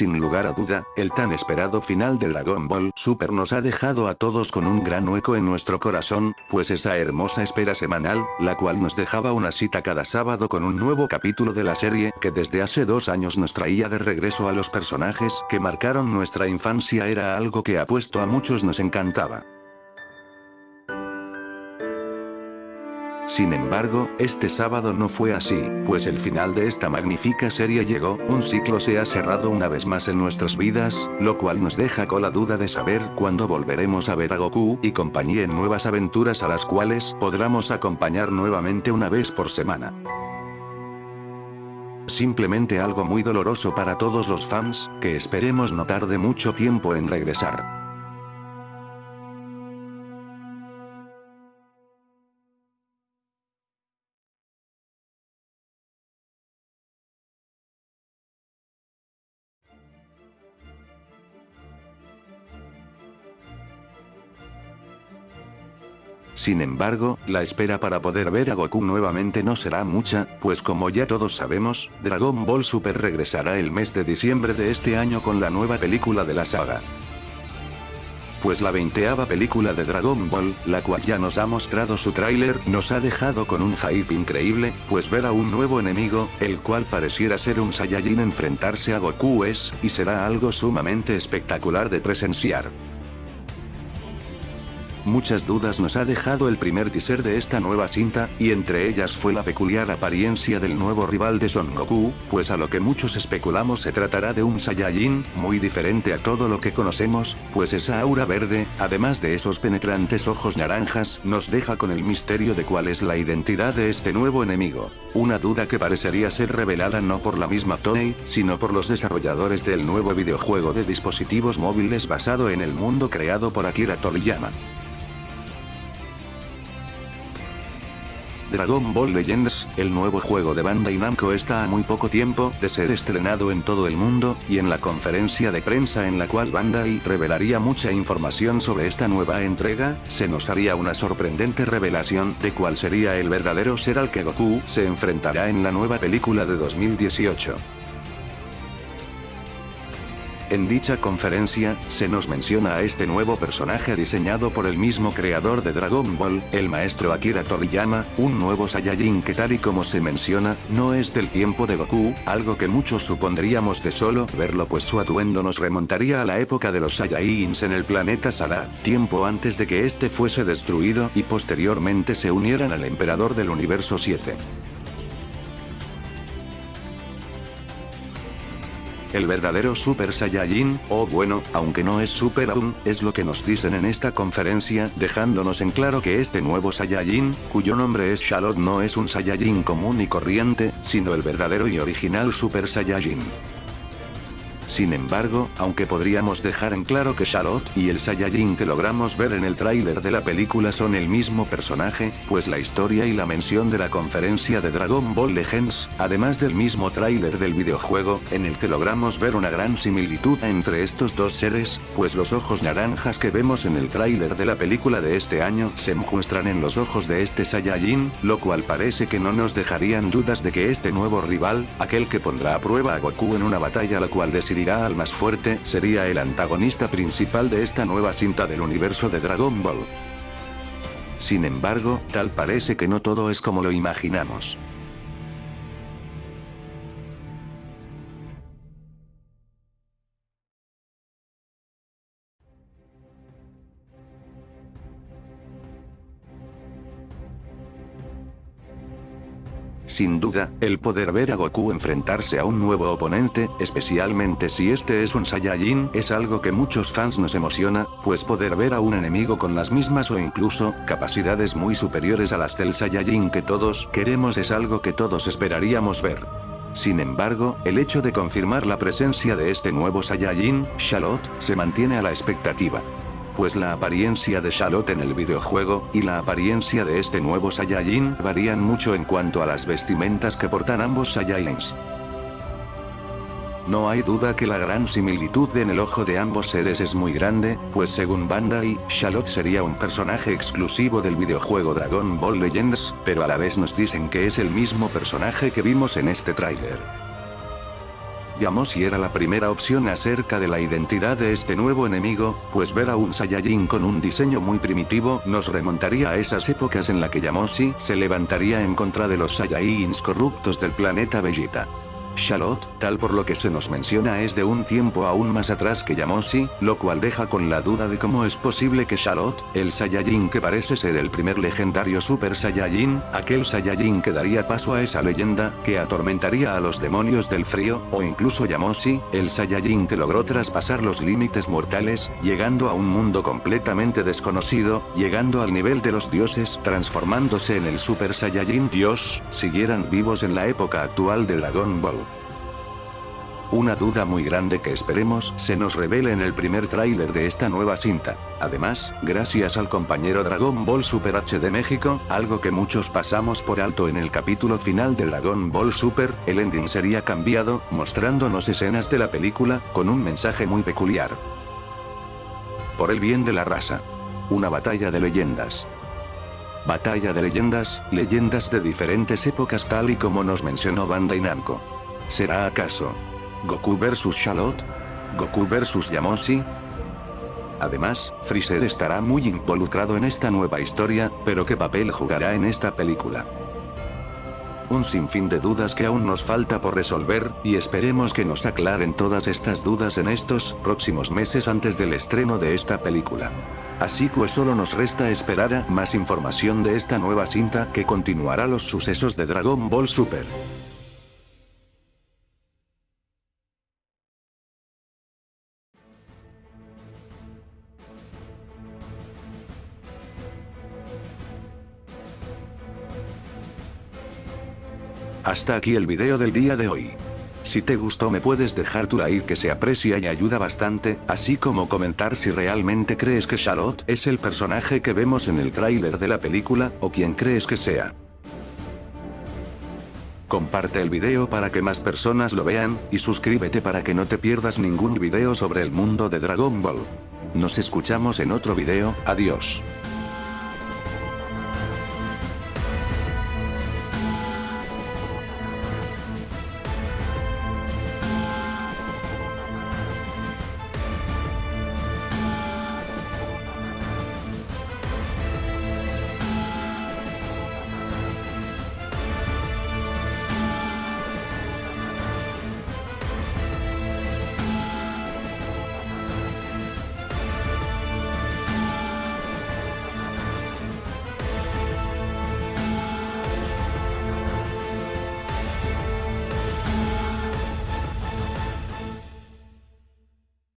Sin lugar a duda, el tan esperado final de Dragon Ball Super nos ha dejado a todos con un gran hueco en nuestro corazón, pues esa hermosa espera semanal, la cual nos dejaba una cita cada sábado con un nuevo capítulo de la serie, que desde hace dos años nos traía de regreso a los personajes que marcaron nuestra infancia era algo que apuesto a muchos nos encantaba. Sin embargo, este sábado no fue así, pues el final de esta magnífica serie llegó, un ciclo se ha cerrado una vez más en nuestras vidas, lo cual nos deja con la duda de saber cuándo volveremos a ver a Goku y compañía en nuevas aventuras a las cuales podremos acompañar nuevamente una vez por semana. Simplemente algo muy doloroso para todos los fans, que esperemos no tarde mucho tiempo en regresar. Sin embargo, la espera para poder ver a Goku nuevamente no será mucha, pues como ya todos sabemos, Dragon Ball Super regresará el mes de diciembre de este año con la nueva película de la saga. Pues la veinteava película de Dragon Ball, la cual ya nos ha mostrado su tráiler, nos ha dejado con un hype increíble, pues ver a un nuevo enemigo, el cual pareciera ser un Saiyajin enfrentarse a Goku es, y será algo sumamente espectacular de presenciar. Muchas dudas nos ha dejado el primer teaser de esta nueva cinta, y entre ellas fue la peculiar apariencia del nuevo rival de Son Goku, pues a lo que muchos especulamos se tratará de un Saiyajin, muy diferente a todo lo que conocemos, pues esa aura verde, además de esos penetrantes ojos naranjas, nos deja con el misterio de cuál es la identidad de este nuevo enemigo. Una duda que parecería ser revelada no por la misma Toei, sino por los desarrolladores del nuevo videojuego de dispositivos móviles basado en el mundo creado por Akira Toriyama. Dragon Ball Legends, el nuevo juego de Bandai Namco está a muy poco tiempo de ser estrenado en todo el mundo, y en la conferencia de prensa en la cual Bandai revelaría mucha información sobre esta nueva entrega, se nos haría una sorprendente revelación de cuál sería el verdadero ser al que Goku se enfrentará en la nueva película de 2018. En dicha conferencia, se nos menciona a este nuevo personaje diseñado por el mismo creador de Dragon Ball, el maestro Akira Toriyama, un nuevo Saiyajin que tal y como se menciona, no es del tiempo de Goku, algo que muchos supondríamos de solo verlo pues su atuendo nos remontaría a la época de los Saiyajins en el planeta Sala, tiempo antes de que este fuese destruido y posteriormente se unieran al emperador del universo 7. El verdadero Super Saiyajin, o bueno, aunque no es Super aún, es lo que nos dicen en esta conferencia, dejándonos en claro que este nuevo Saiyajin, cuyo nombre es Shalot no es un Saiyajin común y corriente, sino el verdadero y original Super Saiyajin. Sin embargo, aunque podríamos dejar en claro que Charlotte y el Saiyajin que logramos ver en el tráiler de la película son el mismo personaje, pues la historia y la mención de la conferencia de Dragon Ball Legends, además del mismo tráiler del videojuego, en el que logramos ver una gran similitud entre estos dos seres, pues los ojos naranjas que vemos en el tráiler de la película de este año se muestran en los ojos de este Saiyajin, lo cual parece que no nos dejarían dudas de que este nuevo rival, aquel que pondrá a prueba a Goku en una batalla la cual decidirá al más fuerte, sería el antagonista principal de esta nueva cinta del universo de Dragon Ball. Sin embargo, tal parece que no todo es como lo imaginamos. Sin duda, el poder ver a Goku enfrentarse a un nuevo oponente, especialmente si este es un Saiyajin, es algo que muchos fans nos emociona, pues poder ver a un enemigo con las mismas o incluso, capacidades muy superiores a las del Saiyajin que todos queremos es algo que todos esperaríamos ver. Sin embargo, el hecho de confirmar la presencia de este nuevo Saiyajin, Charlotte, se mantiene a la expectativa pues la apariencia de Charlotte en el videojuego, y la apariencia de este nuevo Saiyajin varían mucho en cuanto a las vestimentas que portan ambos Saiyajins. No hay duda que la gran similitud en el ojo de ambos seres es muy grande, pues según Bandai, Charlotte sería un personaje exclusivo del videojuego Dragon Ball Legends, pero a la vez nos dicen que es el mismo personaje que vimos en este tráiler. Yamoshi era la primera opción acerca de la identidad de este nuevo enemigo, pues ver a un Saiyajin con un diseño muy primitivo nos remontaría a esas épocas en la que Yamoshi se levantaría en contra de los Saiyajins corruptos del planeta Vegeta. Charlotte, tal por lo que se nos menciona es de un tiempo aún más atrás que Yamoshi, lo cual deja con la duda de cómo es posible que Charlotte, el Saiyajin que parece ser el primer legendario Super Saiyajin, aquel Saiyajin que daría paso a esa leyenda, que atormentaría a los demonios del frío, o incluso Yamoshi, el Saiyajin que logró traspasar los límites mortales, llegando a un mundo completamente desconocido, llegando al nivel de los dioses, transformándose en el Super Saiyajin Dios, siguieran vivos en la época actual de Dragon Ball. Una duda muy grande que esperemos se nos revele en el primer tráiler de esta nueva cinta. Además, gracias al compañero Dragon Ball Super HD México, algo que muchos pasamos por alto en el capítulo final de Dragon Ball Super, el ending sería cambiado, mostrándonos escenas de la película, con un mensaje muy peculiar. Por el bien de la raza. Una batalla de leyendas. Batalla de leyendas, leyendas de diferentes épocas tal y como nos mencionó Bandai Namco. ¿Será acaso Goku vs Charlotte? ¿Goku vs Yamoshi? Además, Freezer estará muy involucrado en esta nueva historia, pero ¿qué papel jugará en esta película? Un sinfín de dudas que aún nos falta por resolver, y esperemos que nos aclaren todas estas dudas en estos próximos meses antes del estreno de esta película. Así que solo nos resta esperar a más información de esta nueva cinta que continuará los sucesos de Dragon Ball Super. Hasta aquí el video del día de hoy. Si te gustó me puedes dejar tu like que se aprecia y ayuda bastante, así como comentar si realmente crees que Charlotte es el personaje que vemos en el tráiler de la película, o quien crees que sea. Comparte el video para que más personas lo vean, y suscríbete para que no te pierdas ningún video sobre el mundo de Dragon Ball. Nos escuchamos en otro video, adiós.